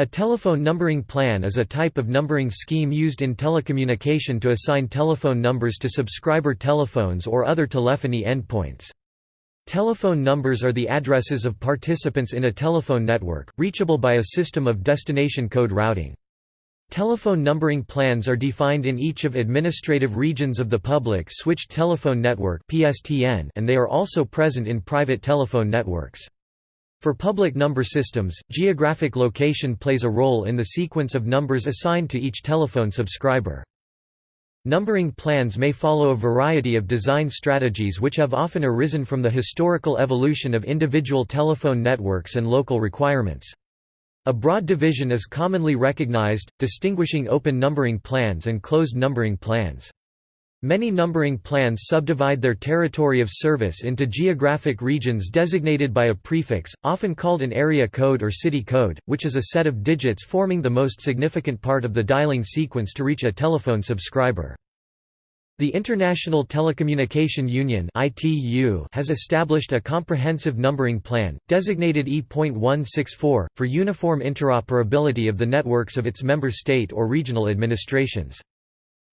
A telephone numbering plan is a type of numbering scheme used in telecommunication to assign telephone numbers to subscriber telephones or other telephony endpoints. Telephone numbers are the addresses of participants in a telephone network, reachable by a system of destination code routing. Telephone numbering plans are defined in each of administrative regions of the Public Switched Telephone Network and they are also present in private telephone networks. For public number systems, geographic location plays a role in the sequence of numbers assigned to each telephone subscriber. Numbering plans may follow a variety of design strategies which have often arisen from the historical evolution of individual telephone networks and local requirements. A broad division is commonly recognized, distinguishing open numbering plans and closed numbering plans. Many numbering plans subdivide their territory of service into geographic regions designated by a prefix, often called an area code or city code, which is a set of digits forming the most significant part of the dialing sequence to reach a telephone subscriber. The International Telecommunication Union has established a comprehensive numbering plan, designated E.164, for uniform interoperability of the networks of its member state or regional administrations.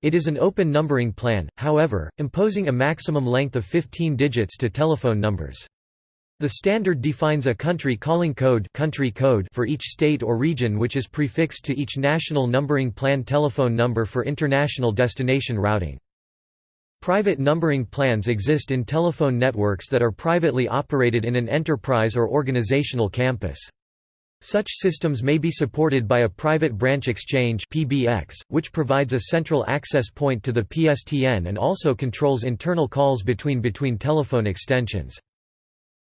It is an open numbering plan, however, imposing a maximum length of 15 digits to telephone numbers. The standard defines a country calling code, country code for each state or region which is prefixed to each national numbering plan telephone number for international destination routing. Private numbering plans exist in telephone networks that are privately operated in an enterprise or organizational campus. Such systems may be supported by a private branch exchange PBX, which provides a central access point to the PSTN and also controls internal calls between between telephone extensions.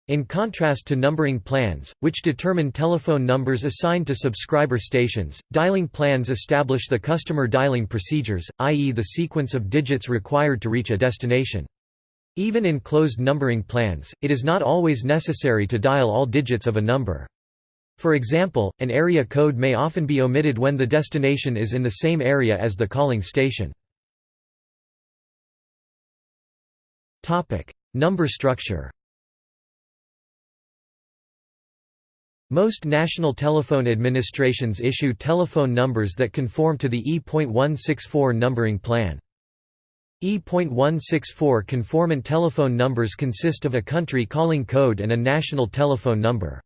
In contrast to numbering plans, which determine telephone numbers assigned to subscriber stations, dialing plans establish the customer dialing procedures, i.e. the sequence of digits required to reach a destination. Even in closed numbering plans, it is not always necessary to dial all digits of a number. For example, an area code may often be omitted when the destination is in the same area as the calling station. Number structure Most national telephone administrations issue telephone numbers that conform to the E.164 numbering plan. E.164 conformant telephone numbers consist of a country calling code and a national telephone number.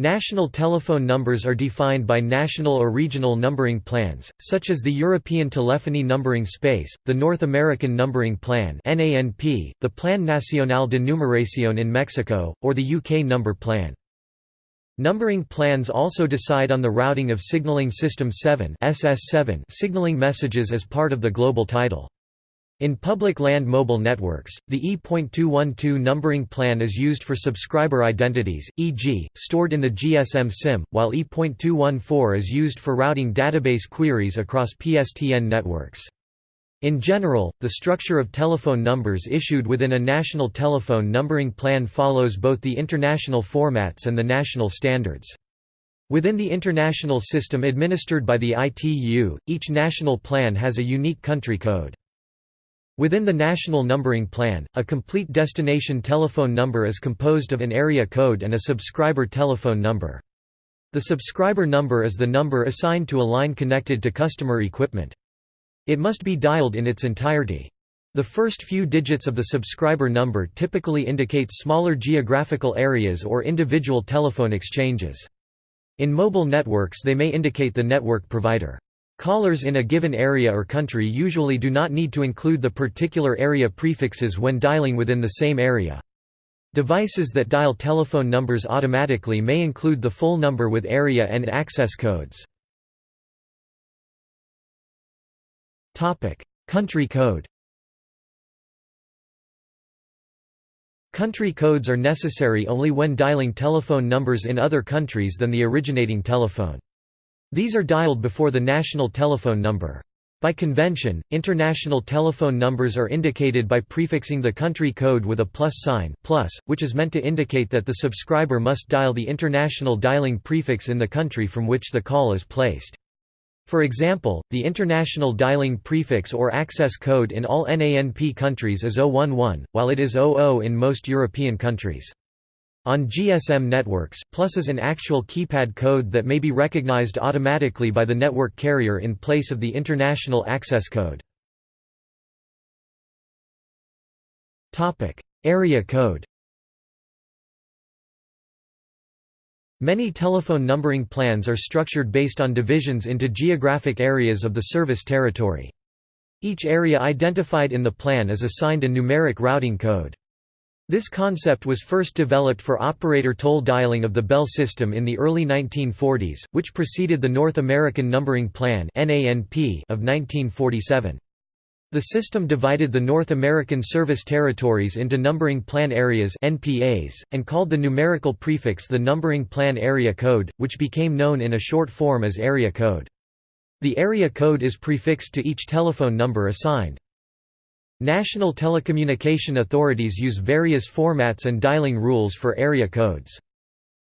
National telephone numbers are defined by national or regional numbering plans, such as the European Telephony Numbering Space, the North American Numbering Plan the Plan Nacional de Numeración in Mexico, or the UK Number Plan. Numbering plans also decide on the routing of Signaling System 7 SS7 signaling messages as part of the global title. In public land mobile networks, the E.212 numbering plan is used for subscriber identities, e.g., stored in the GSM SIM, while E.214 is used for routing database queries across PSTN networks. In general, the structure of telephone numbers issued within a national telephone numbering plan follows both the international formats and the national standards. Within the international system administered by the ITU, each national plan has a unique country code. Within the National Numbering Plan, a complete destination telephone number is composed of an area code and a subscriber telephone number. The subscriber number is the number assigned to a line connected to customer equipment. It must be dialed in its entirety. The first few digits of the subscriber number typically indicate smaller geographical areas or individual telephone exchanges. In mobile networks they may indicate the network provider. Callers in a given area or country usually do not need to include the particular area prefixes when dialing within the same area. Devices that dial telephone numbers automatically may include the full number with area and access codes. Country code Country codes are necessary only when dialing telephone numbers in other countries than the originating telephone. These are dialed before the national telephone number. By convention, international telephone numbers are indicated by prefixing the country code with a plus sign plus, which is meant to indicate that the subscriber must dial the international dialing prefix in the country from which the call is placed. For example, the international dialing prefix or access code in all NANP countries is 011, while it is 00 in most European countries. On GSM networks, plus is an actual keypad code that may be recognized automatically by the network carrier in place of the international access code. Area code Many telephone numbering plans are structured based on divisions into geographic areas of the service territory. Each area identified in the plan is assigned a numeric routing code. This concept was first developed for operator toll dialing of the Bell system in the early 1940s, which preceded the North American Numbering Plan of 1947. The system divided the North American service territories into numbering plan areas NPAs, and called the numerical prefix the Numbering Plan Area Code, which became known in a short form as Area Code. The area code is prefixed to each telephone number assigned. National telecommunication authorities use various formats and dialing rules for area codes.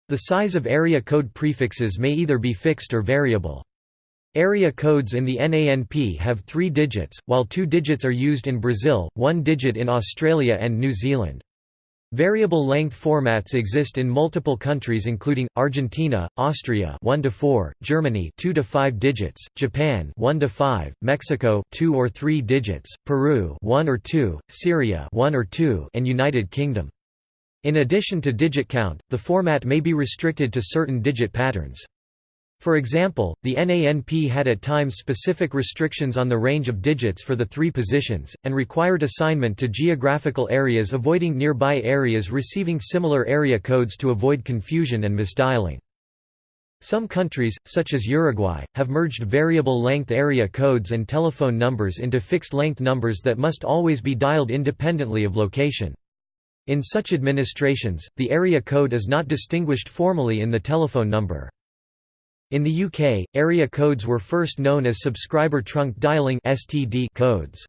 The size of area code prefixes may either be fixed or variable. Area codes in the NANP have three digits, while two digits are used in Brazil, one digit in Australia and New Zealand. Variable length formats exist in multiple countries including Argentina, Austria 1 to 4, Germany 2 to 5 digits, Japan 1 to 5, Mexico 2 or 3 digits, Peru 1 or 2, Syria 1 or 2, and United Kingdom. In addition to digit count, the format may be restricted to certain digit patterns. For example, the NANP had at times specific restrictions on the range of digits for the three positions, and required assignment to geographical areas avoiding nearby areas receiving similar area codes to avoid confusion and misdialing. Some countries, such as Uruguay, have merged variable length area codes and telephone numbers into fixed length numbers that must always be dialed independently of location. In such administrations, the area code is not distinguished formally in the telephone number. In the UK, area codes were first known as subscriber trunk dialing codes.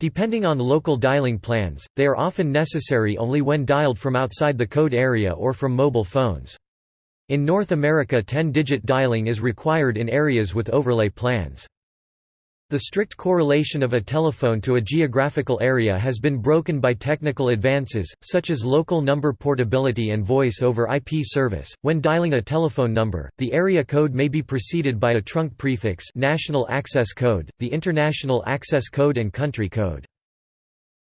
Depending on local dialing plans, they are often necessary only when dialed from outside the code area or from mobile phones. In North America 10-digit dialing is required in areas with overlay plans. The strict correlation of a telephone to a geographical area has been broken by technical advances, such as local number portability and voice over IP service. When dialing a telephone number, the area code may be preceded by a trunk prefix, National Access Code, the International Access Code and Country Code.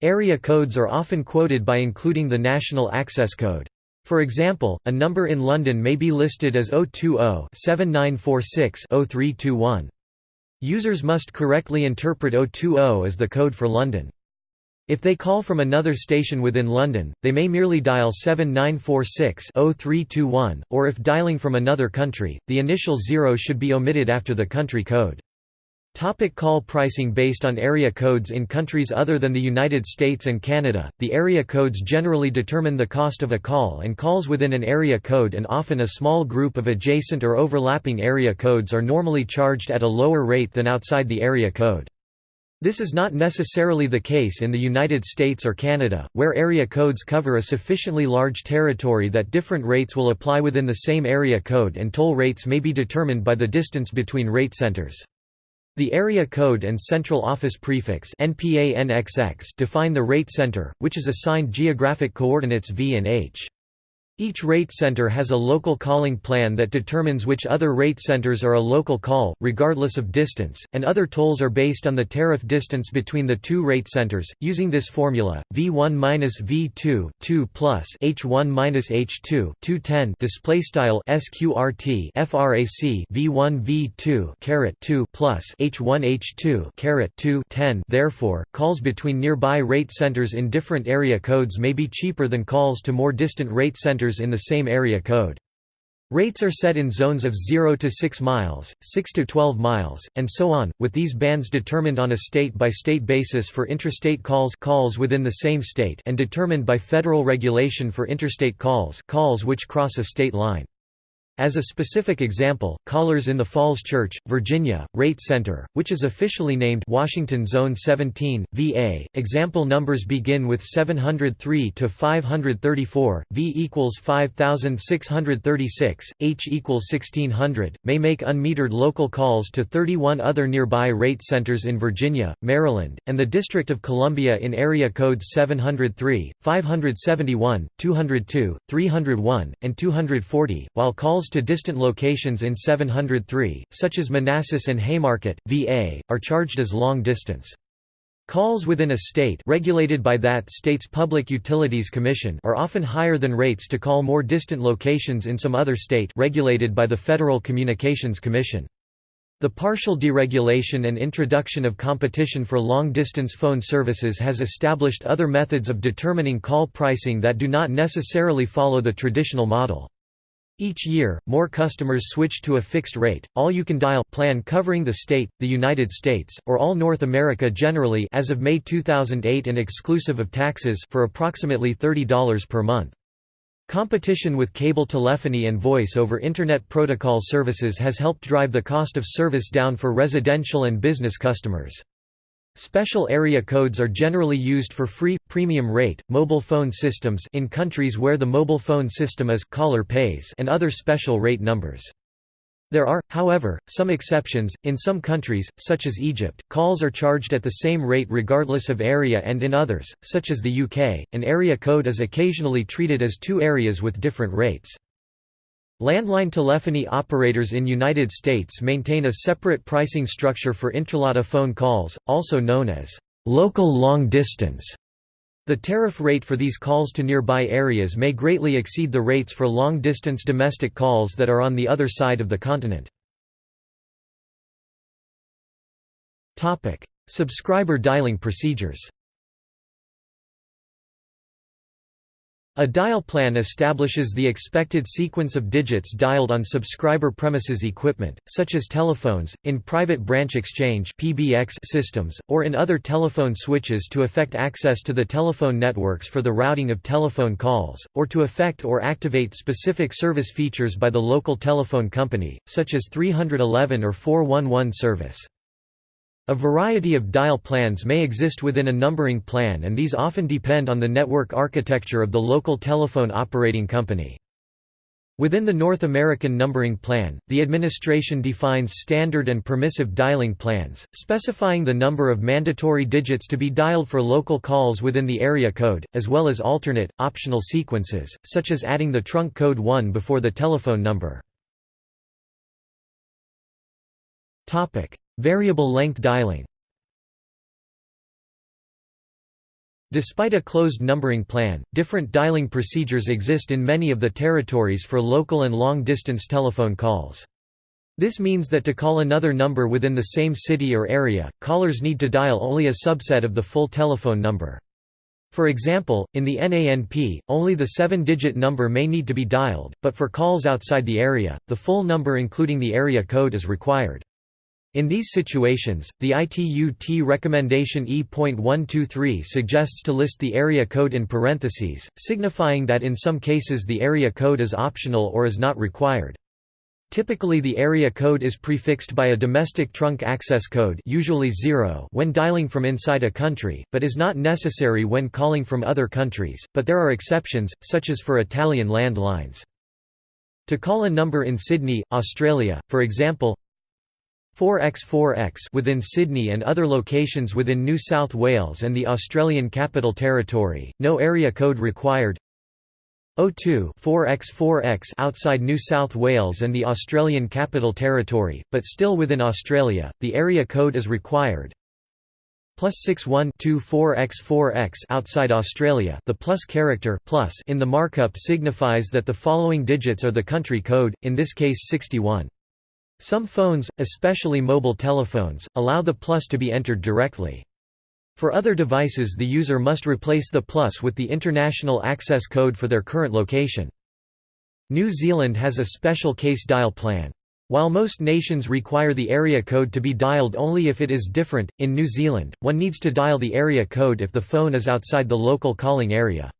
Area codes are often quoted by including the National Access Code. For example, a number in London may be listed as 020 7946 0321. Users must correctly interpret 020 as the code for London. If they call from another station within London, they may merely dial 7946-0321, or if dialing from another country, the initial zero should be omitted after the country code. Topic call pricing Based on area codes in countries other than the United States and Canada, the area codes generally determine the cost of a call and calls within an area code and often a small group of adjacent or overlapping area codes are normally charged at a lower rate than outside the area code. This is not necessarily the case in the United States or Canada, where area codes cover a sufficiently large territory that different rates will apply within the same area code and toll rates may be determined by the distance between rate centers. The area code and central office prefix define the rate center, which is assigned geographic coordinates v and h. Each rate center has a local calling plan that determines which other rate centers are a local call, regardless of distance, and other tolls are based on the tariff distance between the two rate centers. Using this formula, V1 minus V2 2 plus H1 minus H2 210 display style SQRT FRAC V1 V2 caret 2 plus H1 H2 caret 2 10. Therefore, calls between nearby rate centers in different area codes may be cheaper than calls to more distant rate centers in the same area code. Rates are set in zones of 0 to 6 miles, 6 to 12 miles, and so on, with these bands determined on a state-by-state -state basis for intrastate calls calls within the same state and determined by federal regulation for interstate calls calls which cross a state line. As a specific example, callers in the Falls Church, Virginia, Rate Center, which is officially named Washington Zone 17, VA, example numbers begin with 703 to 534, V equals 5636, H equals 1600, may make unmetered local calls to 31 other nearby rate centers in Virginia, Maryland, and the District of Columbia in area codes 703, 571, 202, 301, and 240, while calls calls to distant locations in 703, such as Manassas and Haymarket, VA, are charged as long distance. Calls within a state regulated by that state's Public Utilities Commission are often higher than rates to call more distant locations in some other state regulated by the Federal Communications Commission. The partial deregulation and introduction of competition for long-distance phone services has established other methods of determining call pricing that do not necessarily follow the traditional model. Each year, more customers switch to a fixed rate, all-you-can-dial plan covering the state, the United States, or all North America generally as of May 2008 and exclusive of taxes for approximately $30 per month. Competition with cable telephony and voice over Internet Protocol services has helped drive the cost of service down for residential and business customers. Special area codes are generally used for free, premium rate, mobile phone systems in countries where the mobile phone system is caller pays and other special rate numbers. There are, however, some exceptions. In some countries, such as Egypt, calls are charged at the same rate regardless of area and in others, such as the UK, an area code is occasionally treated as two areas with different rates. Landline telephony operators in United States maintain a separate pricing structure for intralata phone calls, also known as local long distance. The tariff rate for these calls to nearby areas may greatly exceed the rates for long-distance domestic calls that are on the other side of the continent. Subscriber dialing procedures A dial plan establishes the expected sequence of digits dialed on subscriber premises equipment, such as telephones, in private branch exchange systems, or in other telephone switches to effect access to the telephone networks for the routing of telephone calls, or to effect or activate specific service features by the local telephone company, such as 311 or 411 service. A variety of dial plans may exist within a numbering plan and these often depend on the network architecture of the local telephone operating company. Within the North American numbering plan, the administration defines standard and permissive dialing plans, specifying the number of mandatory digits to be dialed for local calls within the area code, as well as alternate, optional sequences, such as adding the trunk code 1 before the telephone number. Variable length dialing Despite a closed numbering plan, different dialing procedures exist in many of the territories for local and long-distance telephone calls. This means that to call another number within the same city or area, callers need to dial only a subset of the full telephone number. For example, in the NANP, only the seven-digit number may need to be dialed, but for calls outside the area, the full number including the area code is required. In these situations, the ITU-T recommendation E.123 suggests to list the area code in parentheses, signifying that in some cases the area code is optional or is not required. Typically the area code is prefixed by a domestic trunk access code usually 0 when dialing from inside a country, but is not necessary when calling from other countries, but there are exceptions, such as for Italian landlines. To call a number in Sydney, Australia, for example, 4x4x within Sydney and other locations within New South Wales and the Australian Capital Territory, no area code required. O2 4x4x outside New South Wales and the Australian Capital Territory, but still within Australia, the area code is required. Plus 6124x4x outside Australia, the plus character plus in the markup signifies that the following digits are the country code, in this case 61. Some phones, especially mobile telephones, allow the plus to be entered directly. For other devices the user must replace the plus with the international access code for their current location. New Zealand has a special case dial plan. While most nations require the area code to be dialed only if it is different, in New Zealand, one needs to dial the area code if the phone is outside the local calling area.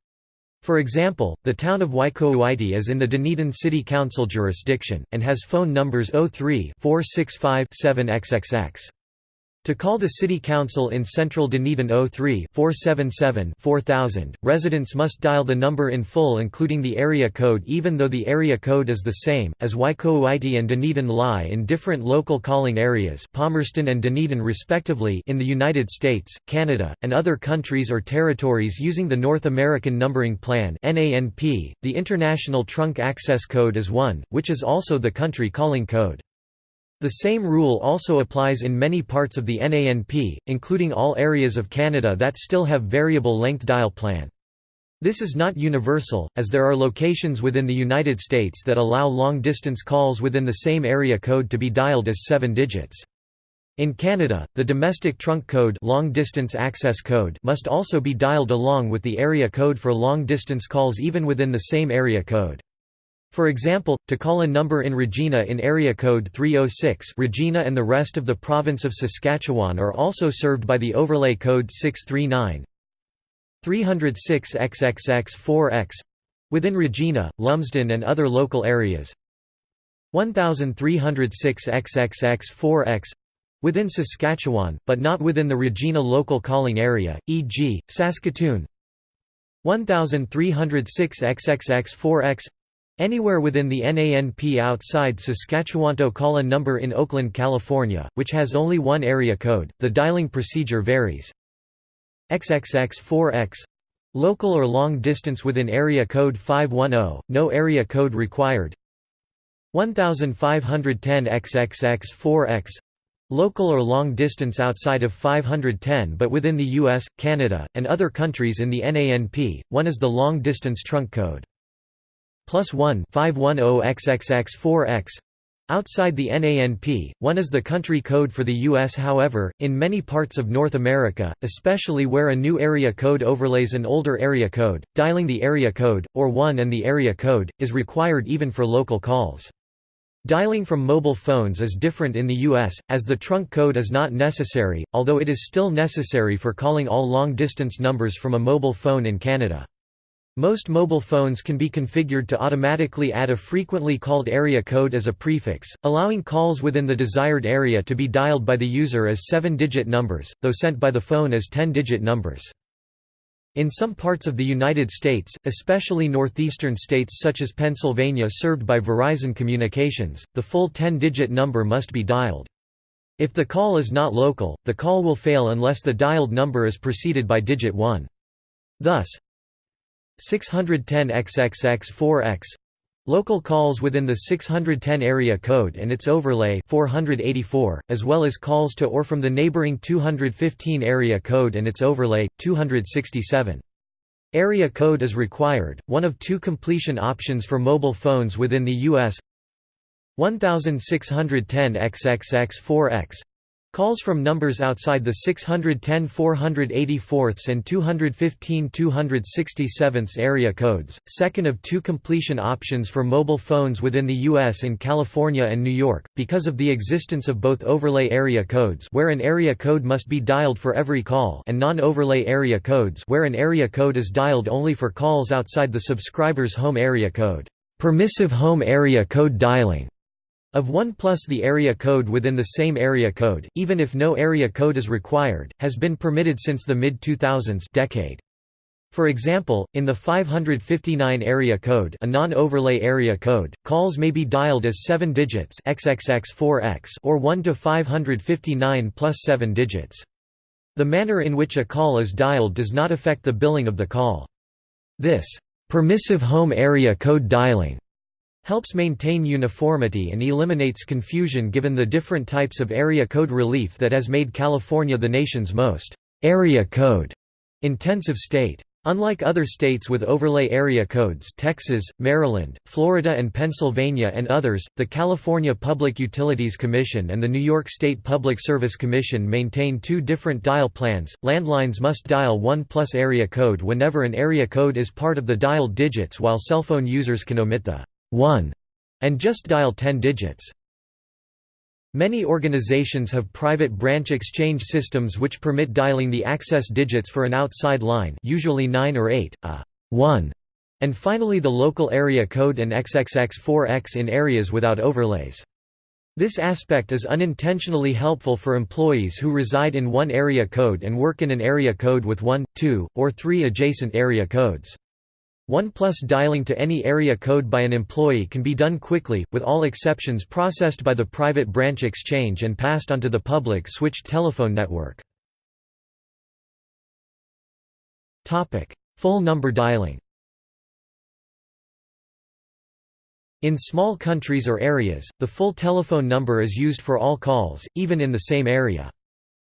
For example, the town of Waikouaiti is in the Dunedin City Council jurisdiction, and has phone numbers 03 465 7XXX. To call the City Council in central Dunedin 03 477 4000, residents must dial the number in full including the area code even though the area code is the same, as Waikouaiti and Dunedin lie in different local calling areas Palmerston and Dunedin respectively in the United States, Canada, and other countries or territories using the North American Numbering Plan the International Trunk Access Code is 1, which is also the country calling code. The same rule also applies in many parts of the NANP, including all areas of Canada that still have variable length dial plan. This is not universal, as there are locations within the United States that allow long-distance calls within the same area code to be dialed as seven digits. In Canada, the domestic trunk code, long -distance access code must also be dialed along with the area code for long-distance calls even within the same area code. For example, to call a number in Regina in area code 306 Regina and the rest of the province of Saskatchewan are also served by the overlay code 639 306 XXX4X within Regina, Lumsden and other local areas. 1306 XXX4X within Saskatchewan, but not within the Regina local calling area, e.g., Saskatoon. 1306 XXX4X Anywhere within the NANP outside Saskatchewanto call a number in Oakland, California, which has only one area code, the dialing procedure varies. XXX4X Local or long distance within area code 510, no area code required. 1510 XXX4X Local or long distance outside of 510 but within the US, Canada, and other countries in the NANP, one is the long distance trunk code plus 1 510XXX4X Outside the NANP, one is the country code for the U.S. However, in many parts of North America, especially where a new area code overlays an older area code, dialing the area code, or 1 and the area code, is required even for local calls. Dialing from mobile phones is different in the U.S., as the trunk code is not necessary, although it is still necessary for calling all long-distance numbers from a mobile phone in Canada. Most mobile phones can be configured to automatically add a frequently called area code as a prefix, allowing calls within the desired area to be dialed by the user as 7-digit numbers, though sent by the phone as 10-digit numbers. In some parts of the United States, especially northeastern states such as Pennsylvania served by Verizon Communications, the full 10-digit number must be dialed. If the call is not local, the call will fail unless the dialed number is preceded by digit 1. Thus, 610 XXX4X Local calls within the 610 area code and its overlay 484, as well as calls to or from the neighboring 215 area code and its overlay 267. Area code is required, one of two completion options for mobile phones within the U.S. 1610 XXX4X Calls from numbers outside the 610 484 and 215 267 area codes, second of two completion options for mobile phones within the U.S. in California and New York, because of the existence of both overlay area codes where an area code must be dialed for every call and non-overlay area codes where an area code is dialed only for calls outside the subscriber's home area code. Permissive home area code dialing of 1 plus the area code within the same area code, even if no area code is required, has been permitted since the mid-2000s decade. For example, in the 559 area code a non-overlay area code, calls may be dialed as 7 digits XXX4X or 1 to 559 plus 7 digits. The manner in which a call is dialed does not affect the billing of the call. This permissive home area code dialing helps maintain uniformity and eliminates confusion given the different types of area code relief that has made California the nation's most area code intensive state. Unlike other states with overlay area codes Texas, Maryland, Florida and Pennsylvania and others, the California Public Utilities Commission and the New York State Public Service Commission maintain two different dial plans. Landlines must dial 1 plus area code whenever an area code is part of the dialed digits while cell phone users can omit the 1 and just dial 10 digits. Many organizations have private branch exchange systems which permit dialing the access digits for an outside line usually 9 or 8, a 1 And finally the local area code and XXX4X in areas without overlays. This aspect is unintentionally helpful for employees who reside in one area code and work in an area code with one, two, or three adjacent area codes. 1 plus dialing to any area code by an employee can be done quickly, with all exceptions processed by the private branch exchange and passed onto the public switched telephone network. Full number dialing In small countries or areas, the full telephone number is used for all calls, even in the same area.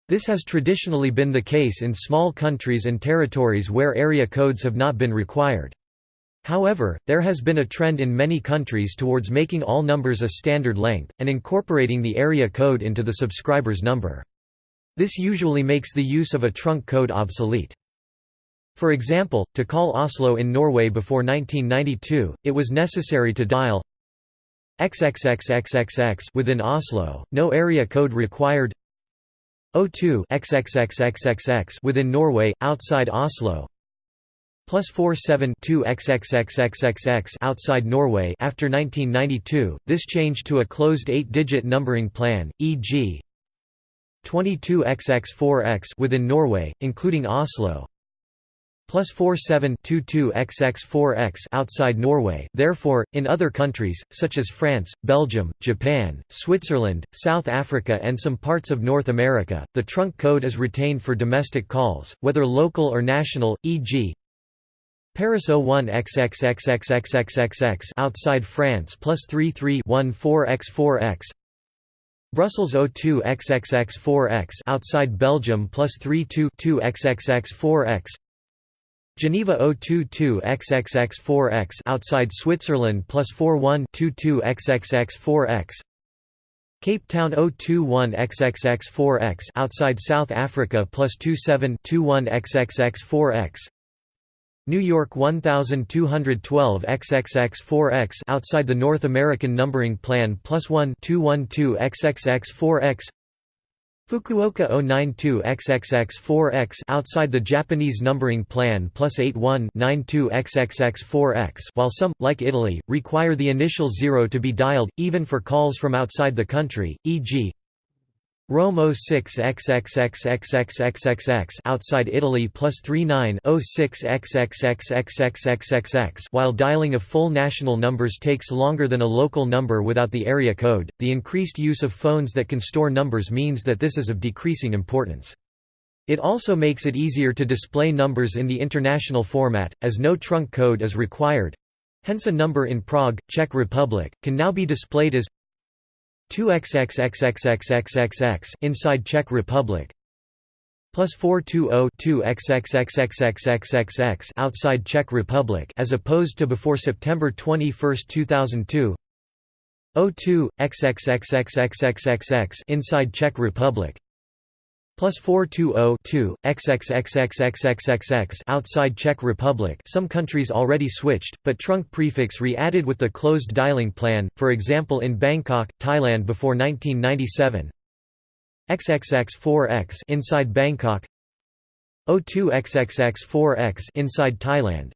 This has traditionally been the case in small countries and territories where area codes have not been required. However, there has been a trend in many countries towards making all numbers a standard length, and incorporating the area code into the subscriber's number. This usually makes the use of a trunk code obsolete. For example, to call Oslo in Norway before 1992, it was necessary to dial XXXXXX within Oslo, no area code required O2 XXXXXX within Norway, outside Oslo plus 472 XXXXXX outside Norway after 1992, this changed to a closed eight-digit numbering plan, e.g. 22XX4X within Norway, including Oslo plus 4722 XX4X outside Norway. Therefore, in other countries such as France, Belgium, Japan, Switzerland, South Africa and some parts of North America, the trunk code is retained for domestic calls, whether local or national, e.g. Paris 01 XXXXXXXX outside France plus 3314X4X Brussels 02 XXX4X outside Belgium plus 32 XXX4X Geneva 022 XXX4X outside Switzerland plus 4122 XXX4X Cape Town 021 XXX4X outside South Africa plus 2721 XXX4X New York 1212 XXX4X outside the North American numbering plan plus 1 212 XXX4X Fukuoka 092 XXX4X outside the Japanese numbering plan plus 8192 XXX4X while some, like Italy, require the initial zero to be dialed, even for calls from outside the country, e.g. Rome 06 XXXXXXXX outside Italy plus 39 06 XXXXXXXX while dialing of full national numbers takes longer than a local number without the area code. The increased use of phones that can store numbers means that this is of decreasing importance. It also makes it easier to display numbers in the international format, as no trunk code is required. Hence a number in Prague, Czech Republic, can now be displayed as 2xxxxxxxx inside Czech Republic plus 4202 xxxxxxxx outside Czech Republic as opposed to before September 21, 2002 02 xxxxxxxx inside Czech Republic plus 420 xxxxxxxx outside Czech Republic some countries already switched, but trunk prefix re-added with the closed dialing plan, for example in Bangkok, Thailand before 1997 XXX4X inside Bangkok 02 XXX4X inside Thailand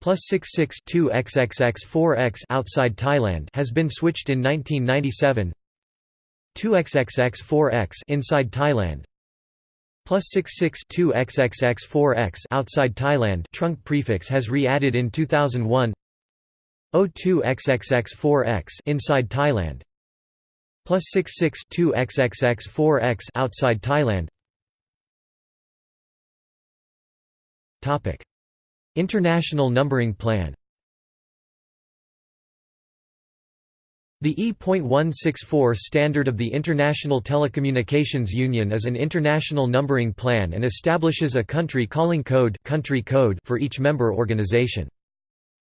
plus 662 XXX4X outside Thailand has been switched in 1997 2XXX4X inside Thailand plus 662 XXX4X outside Thailand. Trunk prefix has re-added in 2001 02 XXX4X inside Thailand plus 662 XXX4X outside Thailand. Topic International numbering plan The E.164 standard of the International Telecommunications Union is an international numbering plan and establishes a country calling code, country code for each member organization.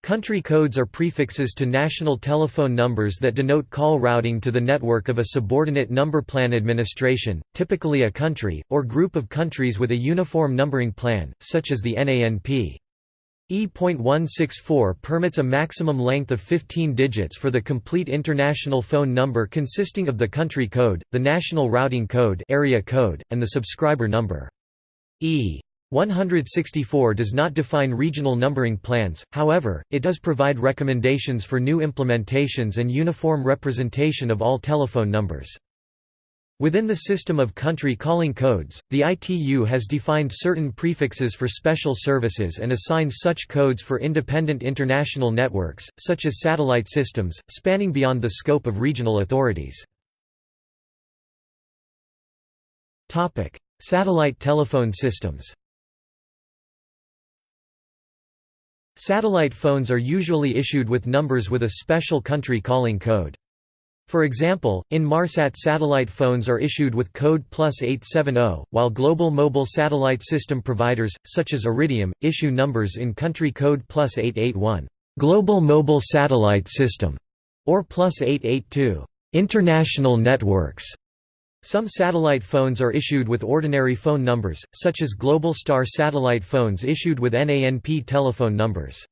Country codes are prefixes to national telephone numbers that denote call routing to the network of a subordinate number plan administration, typically a country, or group of countries with a uniform numbering plan, such as the NANP. E.164 permits a maximum length of 15 digits for the complete international phone number consisting of the country code, the national routing code, area code and the subscriber number. E.164 does not define regional numbering plans, however, it does provide recommendations for new implementations and uniform representation of all telephone numbers. Within the system of country calling codes, the ITU has defined certain prefixes for special services and assigns such codes for independent international networks, such as satellite systems, spanning beyond the scope of regional authorities. Satellite telephone systems Satellite phones are usually issued with numbers with a special country calling code. For example, Inmarsat satellite phones are issued with code plus 870, while global mobile satellite system providers, such as Iridium, issue numbers in country code plus 881 global mobile satellite system, or plus 882 international networks. Some satellite phones are issued with ordinary phone numbers, such as Globalstar satellite phones issued with NANP telephone numbers.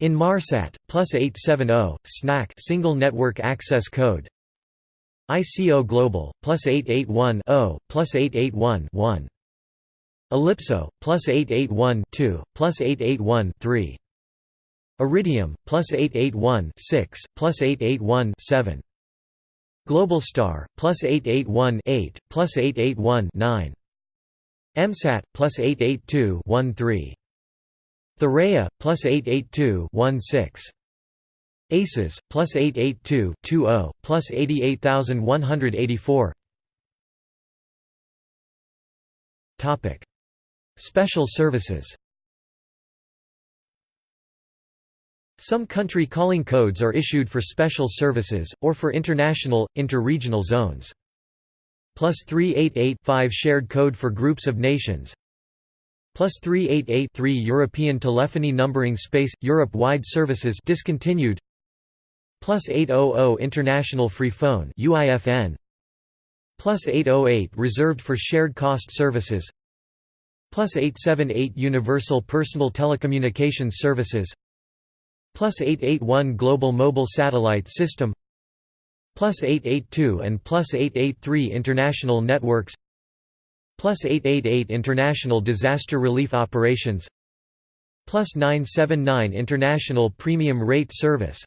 Inmarsat, plus 870, SNAC single network access code ICO Global, plus 881 0, plus 881 1. Ellipso, plus 881 2, plus 881 3. Iridium, plus 881 6, plus 881 7. Globalstar, plus 881 8, plus 881 9. MSAT, plus 882 13. Thuraya, plus 882 16. ACES, plus 882 20, plus 88184 Special services Some country calling codes are issued for special services, or for international, interregional zones. Plus 388-5 shared code for groups of nations Plus 388-3 European telephony numbering space, Europe-wide services discontinued Plus 800 International Free Phone UIFN Plus 808 reserved for shared cost services Plus 878 Universal Personal Telecommunications Services plus 881 Global Mobile Satellite System plus 882 and plus 883 International Networks plus 888 International Disaster Relief Operations plus 979 International Premium Rate Service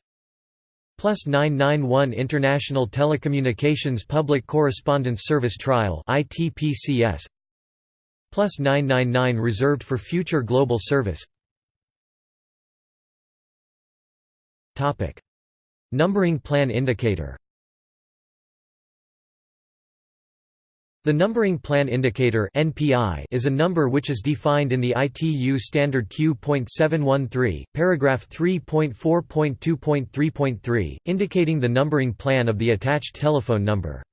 plus 991 International Telecommunications Public Correspondence Service Trial ITPCS plus 999 reserved for future global service Topic: Numbering plan indicator. The Numbering Plan Indicator (NPI) is a number which is defined in the ITU standard Q.713, paragraph 3.4.2.3.3, indicating the numbering plan of the attached telephone number.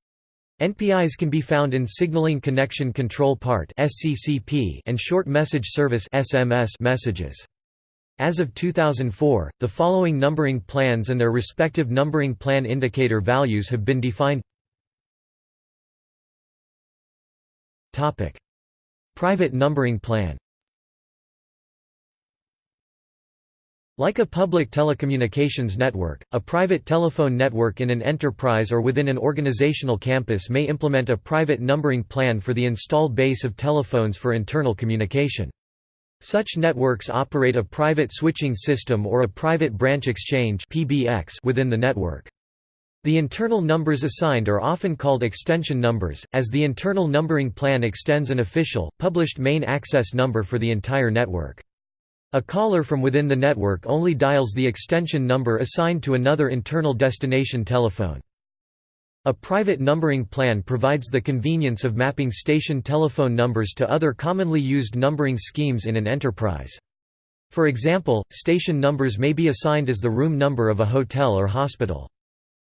NPIs can be found in Signaling Connection Control Part (SCCP) and Short Message Service (SMS) messages. As of 2004, the following numbering plans and their respective numbering plan indicator values have been defined Private numbering plan Like a public telecommunications network, a private telephone network in an enterprise or within an organizational campus may implement a private numbering plan for the installed base of telephones for internal communication. Such networks operate a private switching system or a private branch exchange within the network. The internal numbers assigned are often called extension numbers, as the internal numbering plan extends an official, published main access number for the entire network. A caller from within the network only dials the extension number assigned to another internal destination telephone. A private numbering plan provides the convenience of mapping station telephone numbers to other commonly used numbering schemes in an enterprise. For example, station numbers may be assigned as the room number of a hotel or hospital.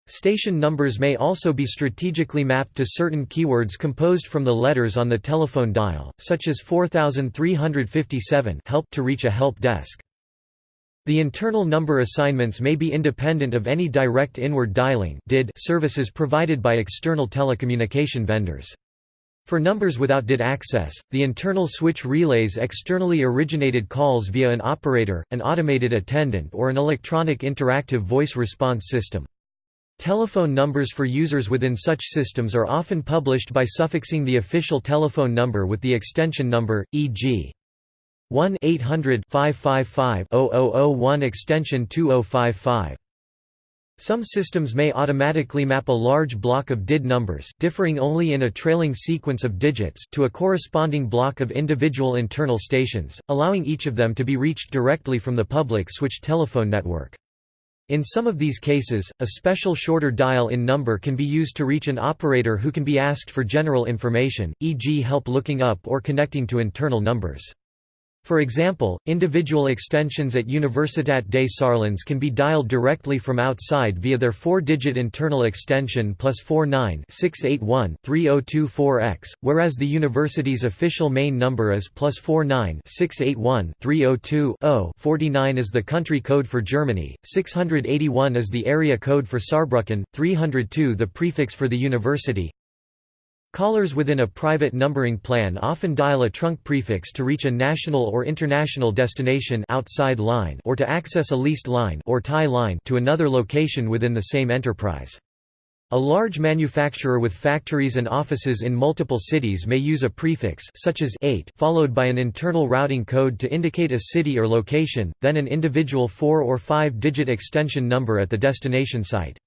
Station numbers may also be strategically mapped to certain keywords composed from the letters on the telephone dial, such as 4357 help to reach a help desk. The internal number assignments may be independent of any direct inward dialing DID services provided by external telecommunication vendors. For numbers without DID access, the internal switch relays externally originated calls via an operator, an automated attendant or an electronic interactive voice response system. Telephone numbers for users within such systems are often published by suffixing the official telephone number with the extension number, e.g. 1-800-555-0001 extension 2055. Some systems may automatically map a large block of DID numbers differing only in a trailing sequence of digits to a corresponding block of individual internal stations, allowing each of them to be reached directly from the public switched telephone network. In some of these cases, a special shorter dial-in number can be used to reach an operator who can be asked for general information, e.g. help looking up or connecting to internal numbers. For example, individual extensions at Universität des Saarlandes can be dialed directly from outside via their four-digit internal extension plus 49-681-3024X, whereas the university's official main number is plus 49-681-302-0 49 is the country code for Germany, 681 is the area code for Saarbrücken, 302 the prefix for the university, Callers within a private numbering plan often dial a trunk prefix to reach a national or international destination outside line or to access a leased line or tie line to another location within the same enterprise. A large manufacturer with factories and offices in multiple cities may use a prefix such as 8 followed by an internal routing code to indicate a city or location, then an individual 4 or 5-digit extension number at the destination site.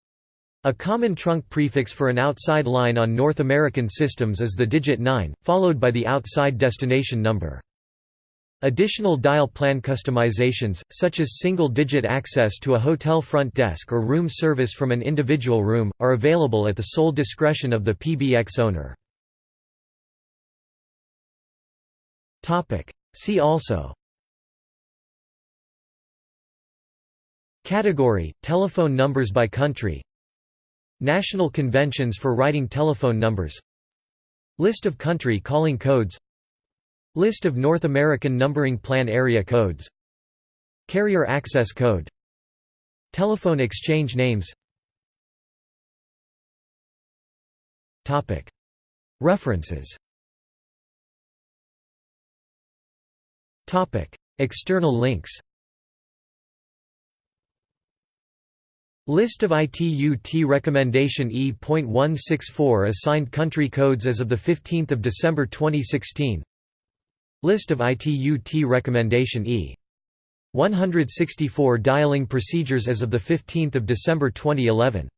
A common trunk prefix for an outside line on North American systems is the digit 9, followed by the outside destination number. Additional dial plan customizations, such as single-digit access to a hotel front desk or room service from an individual room, are available at the sole discretion of the PBX owner. See also Category – Telephone numbers by country National conventions for writing telephone numbers List of country calling codes List of North American Numbering Plan area codes Carrier access code Telephone exchange names. References. External links List of ITU-T Recommendation E.164 assigned country codes as of 15 December 2016 List of ITU-T Recommendation E. 164 dialing procedures as of 15 December 2011